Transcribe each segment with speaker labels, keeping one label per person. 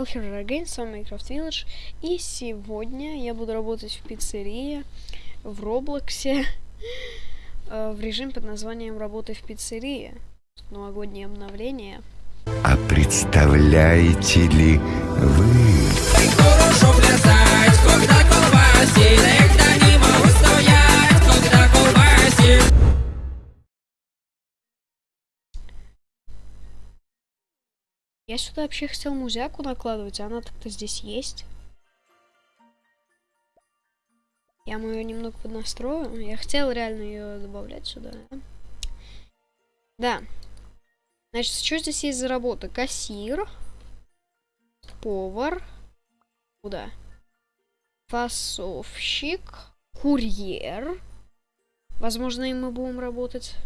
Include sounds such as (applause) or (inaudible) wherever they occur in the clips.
Speaker 1: Welcome again, с вами Minecraft Village. И сегодня я буду работать в пиццерии, в Роблоксе, (laughs) э, в режим под названием «Работай в пиццерии». Новогоднее обновление.
Speaker 2: А представляете ли вы?
Speaker 3: Когда колбасит Иногда не могу стоять, когда колбасит
Speaker 1: Я сюда вообще хотел музяку накладывать, а она так-то здесь есть. Я ее немного поднастрою. Я хотел реально ее добавлять сюда. Да. Значит, что здесь есть за работа? Кассир. Повар. Куда? Фасовщик. Курьер. Возможно, и мы будем работать.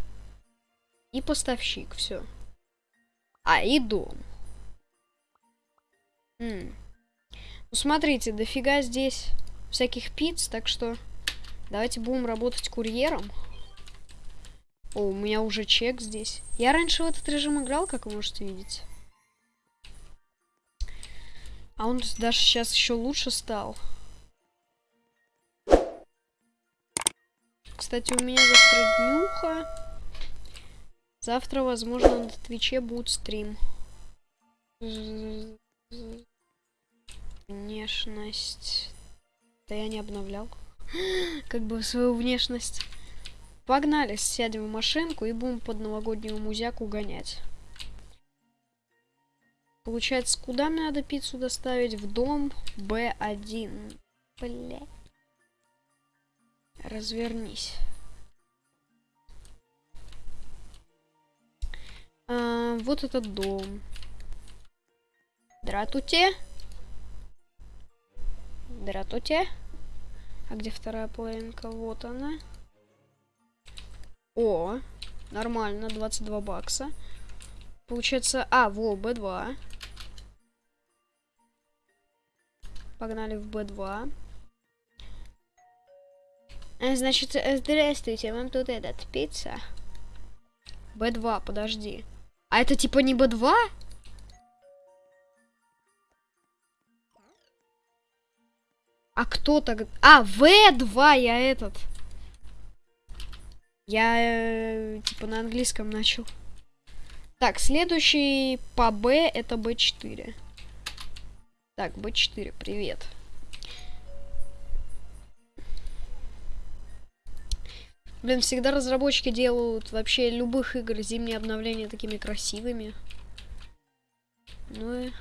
Speaker 1: И поставщик, все. А, и дом. М. Ну, смотрите, дофига здесь всяких пиц, так что давайте будем работать курьером. О, у меня уже чек здесь. Я раньше в этот режим играл, как вы можете видеть. А он даже сейчас еще лучше стал. Кстати, у меня завтра днюха. Завтра, возможно, на Твиче будет стрим. Внешность. Да я не обновлял. (gasps) Как бы свою внешность. Погнали, сядем в машинку и будем под новогоднюю музяку гонять. Получается, куда мне надо пиццу доставить? В дом Б1. Бля. Развернись. А, вот этот дом. Дратуте. Дратуте. А где вторая половинка? Вот она. О, нормально, 22 бакса. Получается, а, во, Б2. Погнали в Б2. А, Значит, э, здравствуйте, вам тут этот, пицца? Б2, подожди. А это типа не Б2? А кто так? А, В2 я этот. Я э, типа на английском начал. Так, следующий по Б это Б4. Так, Б4, привет. Блин, всегда разработчики делают вообще любых игр зимние обновления такими красивыми. Ну и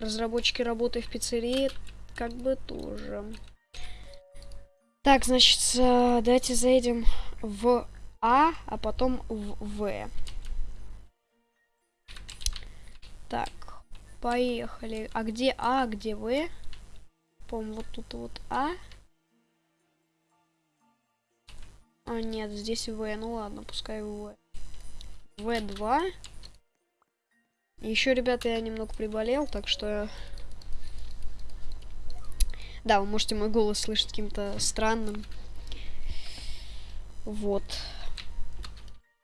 Speaker 1: разработчики работы в пиццерии как бы тоже. Так, значит, э, давайте заедем в А, а потом в В. Так, поехали. А где А, а где В? По-моему, вот тут вот А. А, нет, здесь В. Ну ладно, пускай В. В2. Еще, ребята, я немного приболел, так что... Да, вы можете мой голос слышать каким-то странным. Вот.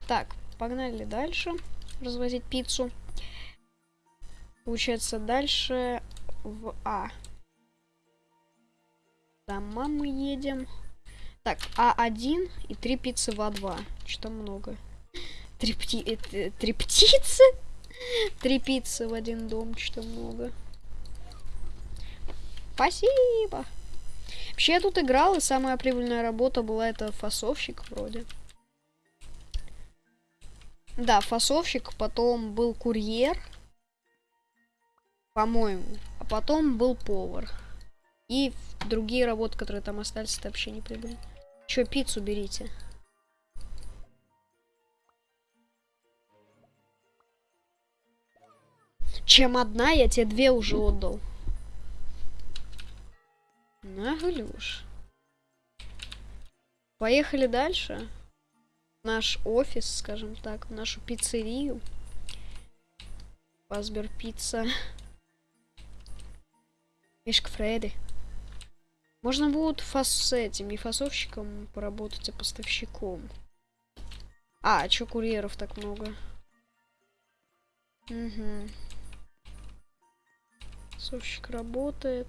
Speaker 1: Так, погнали дальше развозить пиццу. Получается, дальше в А. Дома мы едем. Так, А1 и три пиццы в А2. Что много. Три, пти... э, три птицы? (laughs) Три пиццы в один дом, что много. Спасибо. Вообще я тут играл, и самая прибыльная работа была это фасовщик вроде. Да, фасовщик, потом был курьер. По-моему. А потом был повар. И другие работы, которые там остались, это вообще не прибыльно. Че, пиццу берите. Чем одна, я тебе две уже отдал. Наглюш. Поехали дальше. Наш офис, скажем так, нашу пиццерию. Пасбер пицца. Мишка Фредди. Можно будет фас с этим, не фасовщиком поработать, а поставщиком. А чё курьеров так много? Угу. Прессовщик работает.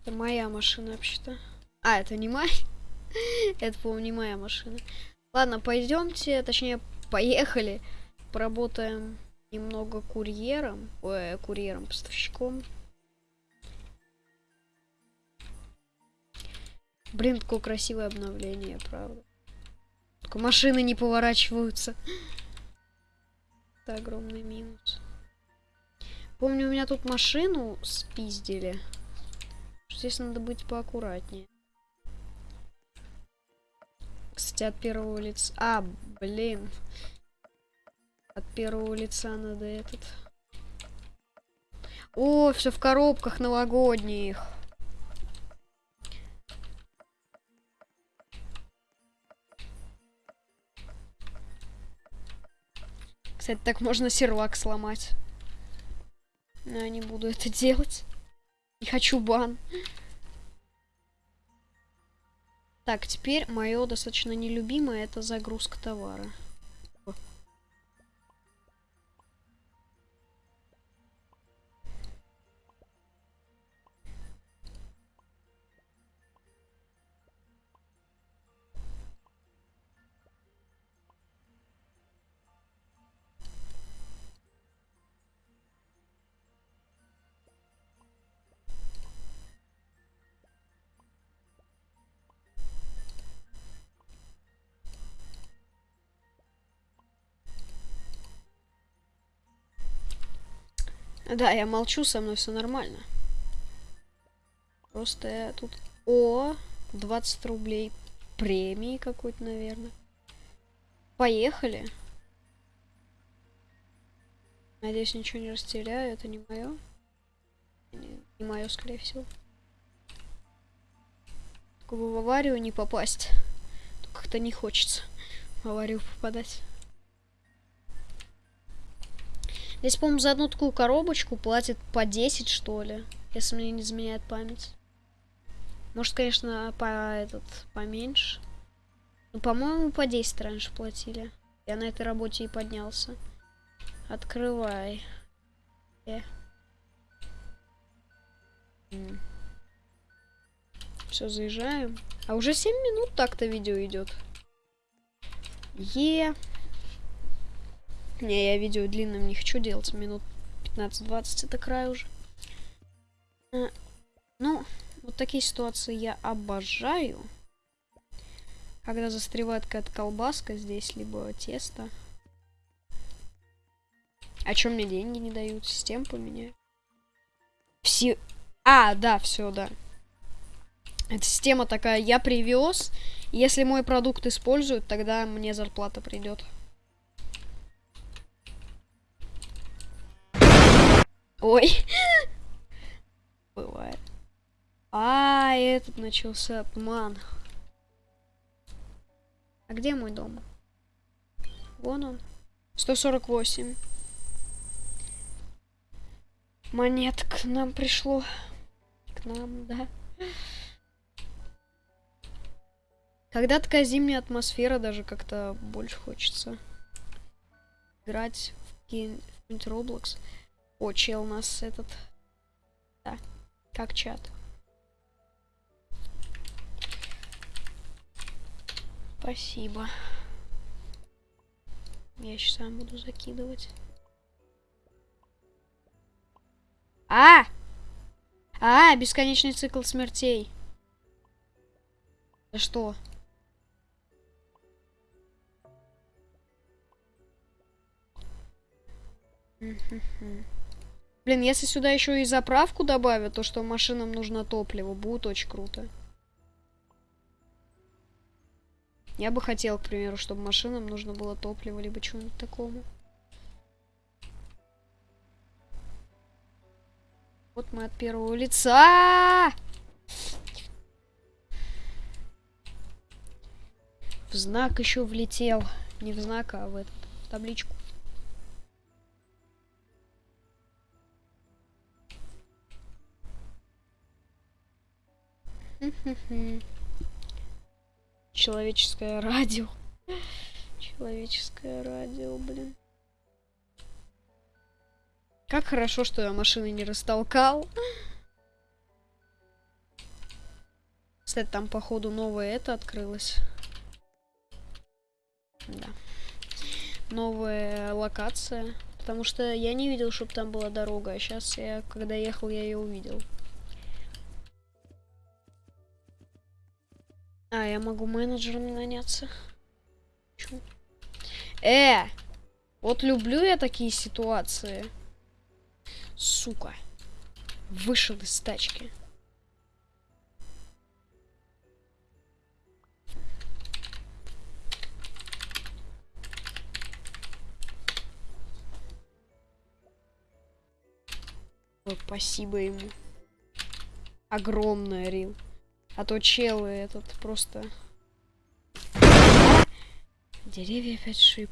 Speaker 1: Это моя машина вообще-то. А, это не моя. (laughs) это, по-моему, не моя машина. Ладно, пойдемте, точнее, поехали. Поработаем немного курьером. Ой, курьером, поставщиком. Блин, какое красивое обновление, правда. Только машины не поворачиваются. Это огромный минус. Помню, у меня тут машину спиздили. Здесь надо быть поаккуратнее. Кстати, от первого лица... А, блин. От первого лица надо этот... О, все в коробках новогодних. Кстати, так можно сервак сломать. Но я не буду это делать. Не хочу бан. Так, теперь мое достаточно нелюбимое это загрузка товара. Да, я молчу, со мной все нормально. Просто я тут... О, 20 рублей премии какой-то, наверное. Поехали. Надеюсь, ничего не растеряю. Это не мое. Не, не мое, скорее всего. Только в аварию не попасть. Как-то не хочется в аварию попадать. Здесь, по-моему, за одну такую коробочку платят по 10, что ли. Если мне не изменяет память. Может, конечно, по этот поменьше. Ну, по-моему, по 10 раньше платили. Я на этой работе и поднялся. Открывай. Э. Все, заезжаем. А уже 7 минут так-то видео идет. Е. Не, я видео длинным не хочу делать. Минут 15-20 это край уже. А, ну, вот такие ситуации я обожаю. Когда застревает какая-то колбаска здесь, либо тесто. А чем мне деньги не дают? Систем поменяю. Все... А, да, все, да. Эта система такая, я привез, если мой продукт используют, тогда мне зарплата придет. Ой. Бывает. А, этот начался обман. А где мой дом? Вон он. 148. Монет к нам пришло. К нам, да. Когда такая зимняя атмосфера, даже как-то больше хочется играть в какой-нибудь Roblox. О, чел у нас этот... Да, как чат. Спасибо. Я сейчас сам буду закидывать. А! А, бесконечный цикл смертей. Да что? Блин, если сюда еще и заправку добавят, то что машинам нужно топливо, будет очень круто. Я бы хотел, к примеру, чтобы машинам нужно было топливо, либо чего-нибудь такому. Вот мы от первого лица. В знак еще влетел. Не в знак, а в, этот, в табличку. (laughs) Человеческое радио. Человеческое радио, блин. Как хорошо, что я машины не растолкал. Кстати, там, походу, новое это открылось. Да. Новая локация. Потому что я не видел, чтобы там была дорога. А сейчас я, когда ехал, я ее увидел. А, я могу менеджером наняться. Чё? Э! Вот люблю я такие ситуации. Сука. Вышел из тачки. Ой, спасибо ему. Огромное, Рил. А то челы этот просто... Деревья опять шип.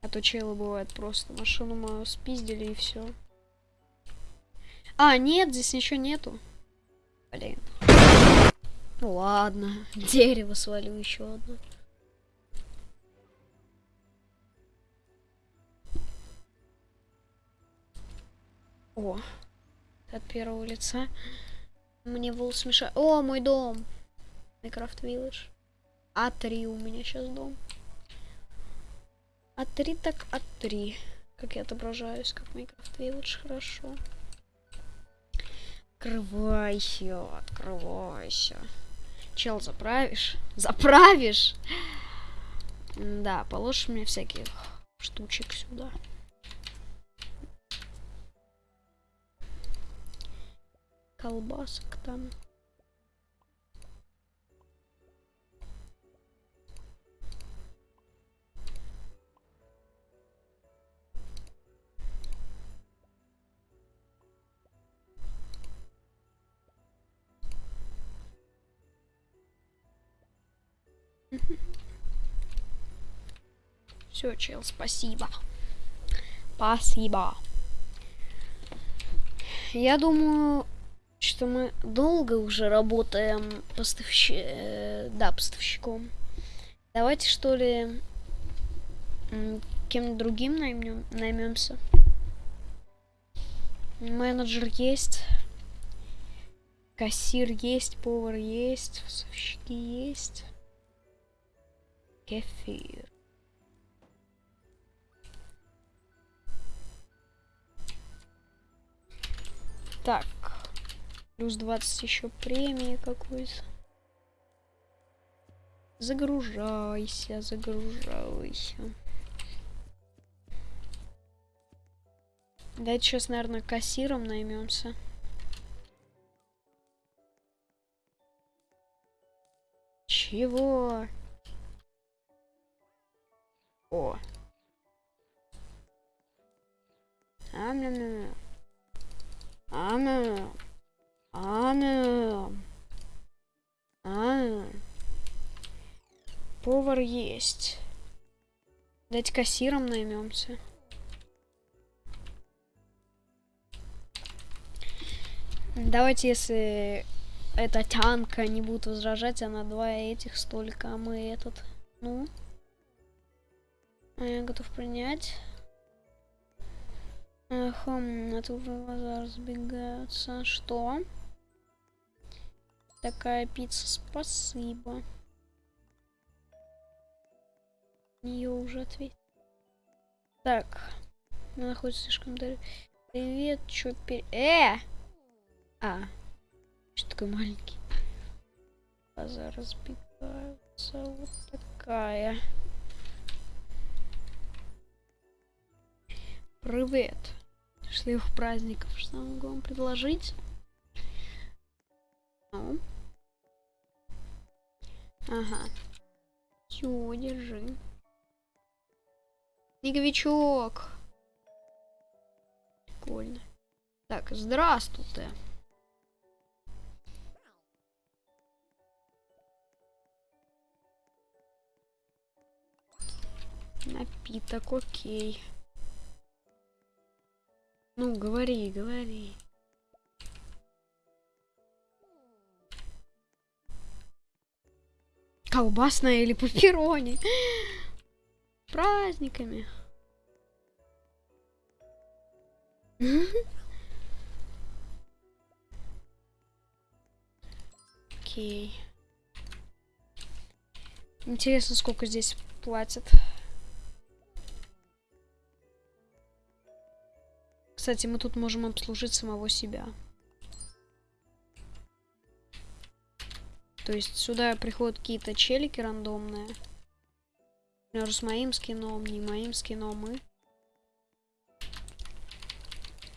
Speaker 1: А то челы бывает просто. Машину мою спиздили и все. А, нет, здесь ничего нету. Блин. Ну ладно. Дерево свалю еще одно. О, от первого лица. Мне волос мешает. О, мой дом. Minecraft Village. А3 у меня сейчас дом. А3 так А3. Как я отображаюсь, как Minecraft Village, хорошо. Открывайся, открывайся. Чел, заправишь? Заправишь? Да, положишь мне всяких штучек сюда. Колбасок там. Все, чел, спасибо. Спасибо. Я думаю, что мы долго уже работаем поставщ... э, да, поставщиком. Давайте что ли кем другим наймем, наймемся. Менеджер есть. Кассир есть, повар есть, поставщики есть. Кефир. Так. Плюс 20 еще премии какой-то. Загружайся, загружайся. Давайте сейчас, наверное, кассиром наймемся. Чего? О. Ам-ням-ням. Ам-ням. Ана. А. Повар есть. Дать кассиром наймемся. Давайте, если эта тянка не будет возражать, она два этих столько, а мы этот. Ну. А я готов принять. Хм, а тут глаза разбегаются. Что? Такая пицца, спасибо. Ее уже ответил. Так. Она находится слишком далеко. Привет, чё пер... Э! А. Что такой маленький? Глаза разбегаются. Вот такая. Привет. Счастливых праздников. Что могу вам предложить? Ну. Ага. Все, держи. Снеговичок. Прикольно. Так, здравствуйте. Напиток, окей. Ну, говори, говори. Колбасная или пепперони. Праздниками. Окей. Интересно, сколько здесь платят. Кстати, мы тут можем обслужить самого себя. То есть сюда приходят какие-то челики рандомные. Например, с моим скином, не моим скином, мы.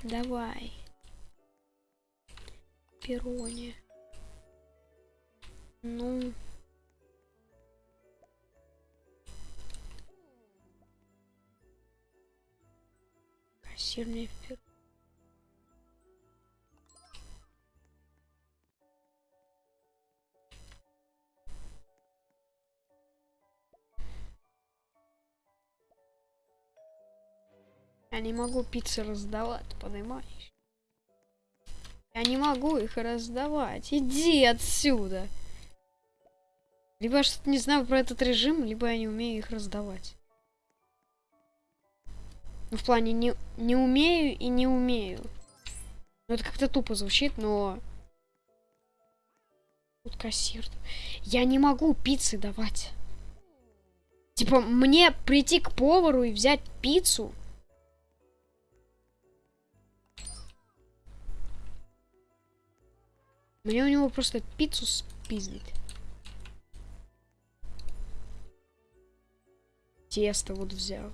Speaker 1: Давай. Перони. Ну. Кассирный пер... Не могу пиццы раздавать, понимаешь? Я не могу их раздавать. Иди отсюда. Либо я что-то не знаю про этот режим, либо я не умею их раздавать. Ну, в плане не, не умею и не умею. Ну, это как-то тупо звучит, но... Тут кассир. Я не могу пиццы давать. Типа, мне прийти к повару и взять пиццу... Мне у него просто пиццу спиздить. Тесто вот взял.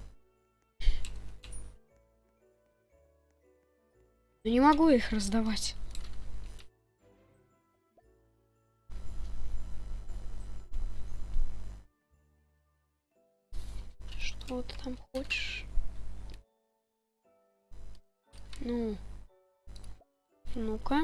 Speaker 1: Но не могу их раздавать. Что ты там хочешь? Ну. Ну-ка.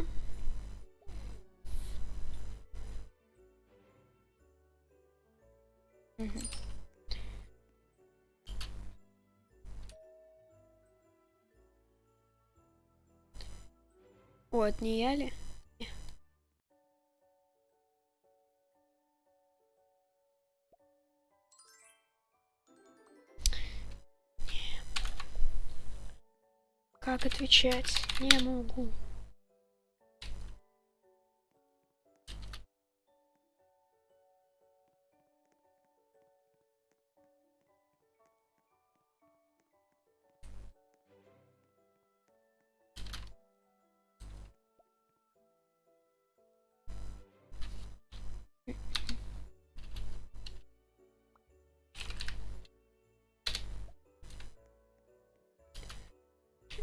Speaker 1: Это не я ли? Как отвечать? Не могу.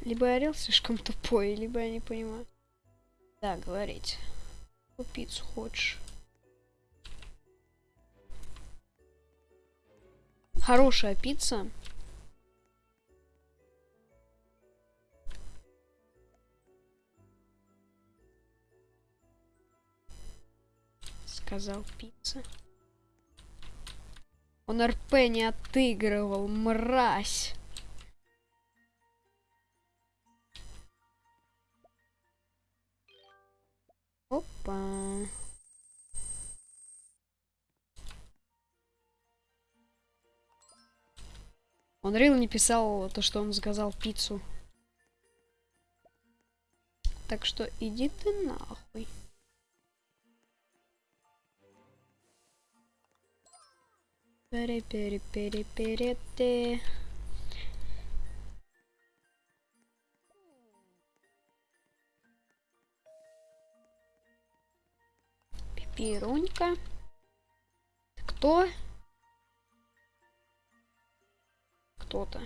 Speaker 1: Либо орел слишком тупой, либо я не понимаю. Да, говорить. Какую пиццу хочешь? Хорошая пицца. Сказал пицца. Он РП не отыгрывал, мразь. Опа. Он Рил не писал то, что он сказал пиццу. Так что иди ты нахуй. пере пере пере пере те Пипирунька. Кто? Кто-то.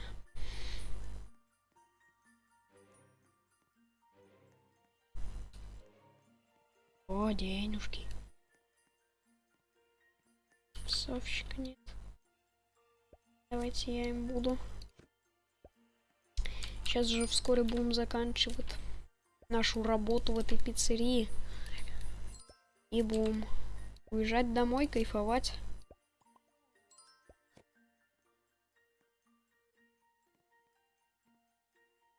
Speaker 1: О, денежки. Совщика нет. Давайте я им буду. Сейчас же вскоре будем заканчивать нашу работу в этой пиццерии. И будем уезжать домой, кайфовать.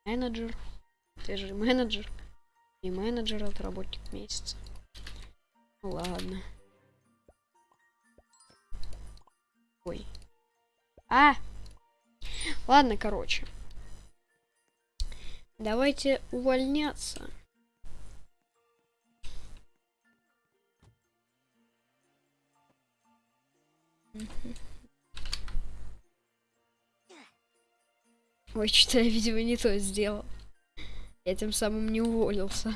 Speaker 1: Менеджер. Ты же менеджер. И менеджер это работник месяца. Ну ладно. Ой. А! Ладно, короче. Давайте увольняться. Ой, что я, видимо, не то сделал. Я тем самым не уволился.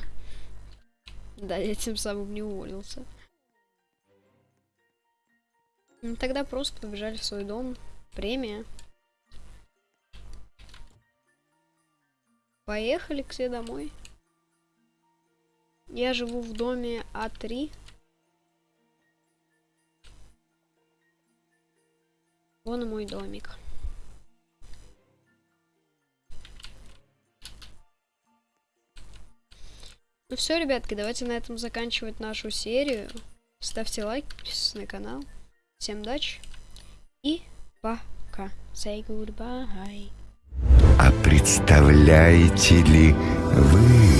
Speaker 1: Да, я тем самым не уволился. Ну, тогда просто побежали в свой дом. Премия. Поехали к себе домой. Я живу в доме А3. Вон мой домик. Ну все, ребятки, давайте на этом заканчивать нашу серию. Ставьте лайк, подписывайтесь на канал. Всем удачи и пока. Say goodbye.
Speaker 2: А представляете ли вы?